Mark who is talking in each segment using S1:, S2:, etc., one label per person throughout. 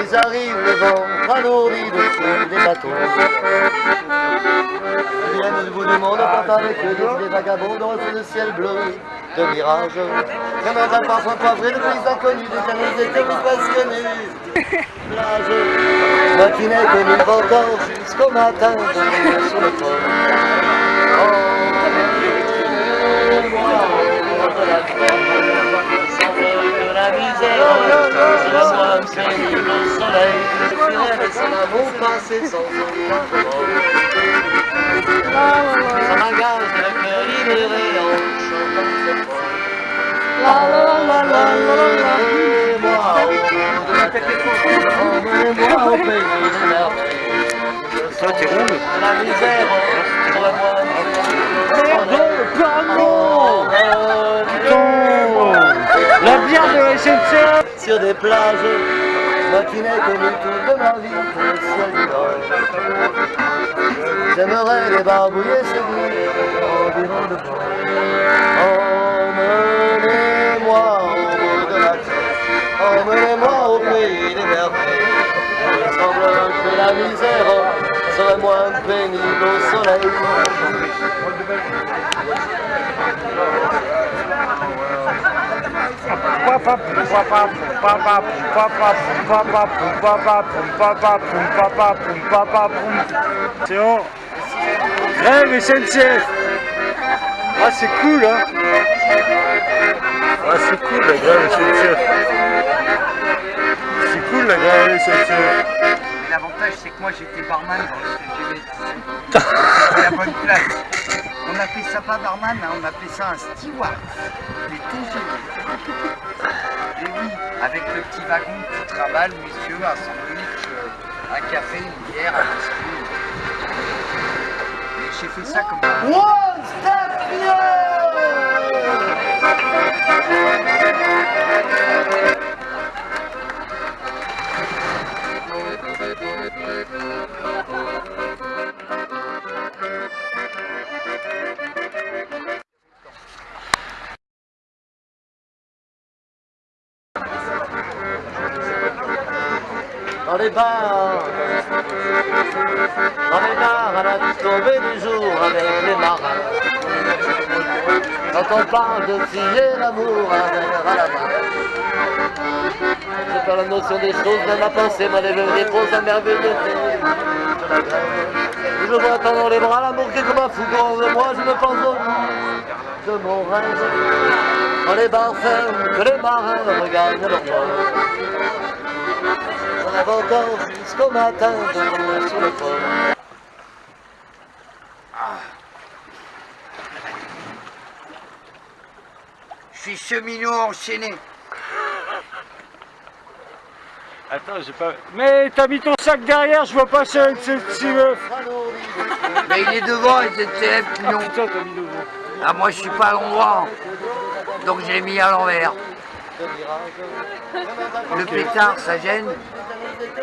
S1: Ils arrivent le vent alourdi de feu des bateaux. Ils viennent du bout du monde, portent avec eux des, vagabonds dans le ciel bleu de mirage. Comme un bal parfois poivré de pays inconnus, des canaux des terres presque nus. Plage, matinée nous encore jusqu'au matin sur le port. Le soleil. Je fuirais laisser l'amour passer sans aucun remords. Le cœur libéré en chantant cette fois. Emmenez-moi au bout de la terre, emmenez-moi au pays des merveilles.
S2: Ça, t'es
S1: De la misère, envoie-moi
S2: Pardon La bière de la SNCF
S1: sur des plages, moi qui n'ai connu toute ma vie le. J'aimerais les barbouiller séduire environ de. Emmenez-moi au bout de la terre, emmenez-moi au pays des merveilles. Il que la misère serait moins pénible au soleil.
S2: C'est bon Grève SNCF Ah c'est cool hein Ah c'est cool la grève SNCF C'est cool la grève SNCF
S3: L'avantage, c'est que moi j'étais barman dans le TGV. C'était la bonne place. On appelait ça pas barman, hein, on appelait ça un steward. Les TGV. Et oui, avec le petit wagon qui travaille, messieurs, un sandwich, euh, un café, une bière, un whisky. Et j'ai fait ça comme
S1: One step Dans les bars, dans les bars à la tombée du jour avec les marins. Quand on parle de filer l'amour, un verre à la main. C'est pas la notion des choses, même ma pensée m'a levé dépose un merveilleux thé. Je vois dans les bras l'amour qui comme un fou de moi, je me pense au bout de mon rêve. Dans les bars fermes, que les marins regardent leur mort. Jusqu'au matin debout sur le port.
S3: Je suis cheminot enchaîné.
S2: Attends, j'ai pas... Mais t'as mis ton sac derrière, je vois pas ça avec cette cive
S3: Mais il est devant, il était non.
S2: Putain, t'as mis devant.
S3: Ah, moi je suis pas à l'endroit. Donc j'ai mis à l'envers. Le pétard, ça gêne.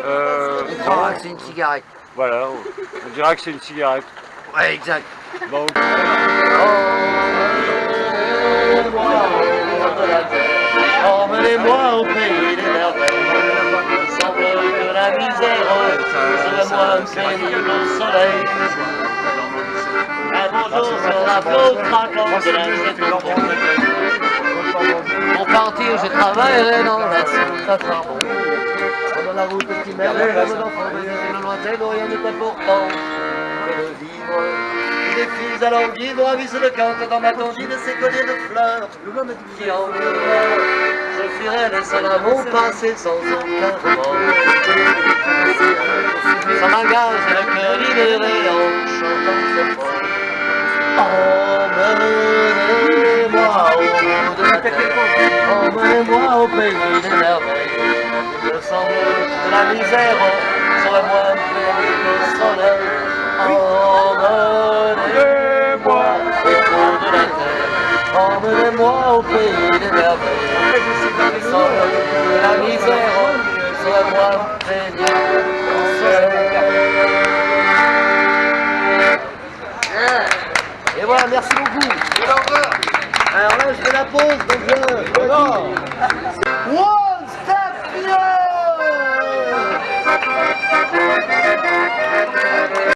S2: Euh...
S3: On que c'est une cigarette.
S2: Voilà, on dira que c'est une cigarette.
S3: Ouais, exact.
S2: Bon,
S1: Emmenez-moi au pays des merveilles. Il me semble que la misère serait moins pénible au soleil. Un bonjour sur la flotte craquante de la Pour partir, je travaillerai dans la soupe à charbon. Sur la route qui mène à d'enfant de une lointaine où rien n'est important que de vivre. Des filles alors vivre de cante dans ma de ces colliers de fleurs qui en je fuirai les seuls à mon passé sans aucun remords. Ça m'engage le cœur libéré en chantant ce fort. Emmenez-moi au bout de la terre, emmenez-moi au pays des merveilles. Il me semble que la misère serait moins que le soleil. Emmenez-moi au de la terre, emmenez-moi au pays des merveilles. Il me semble que la misère serait moins que le soleil. Et voilà, merci beaucoup. Alors là, je fais la pause, donc je... Oh non. One step, yeah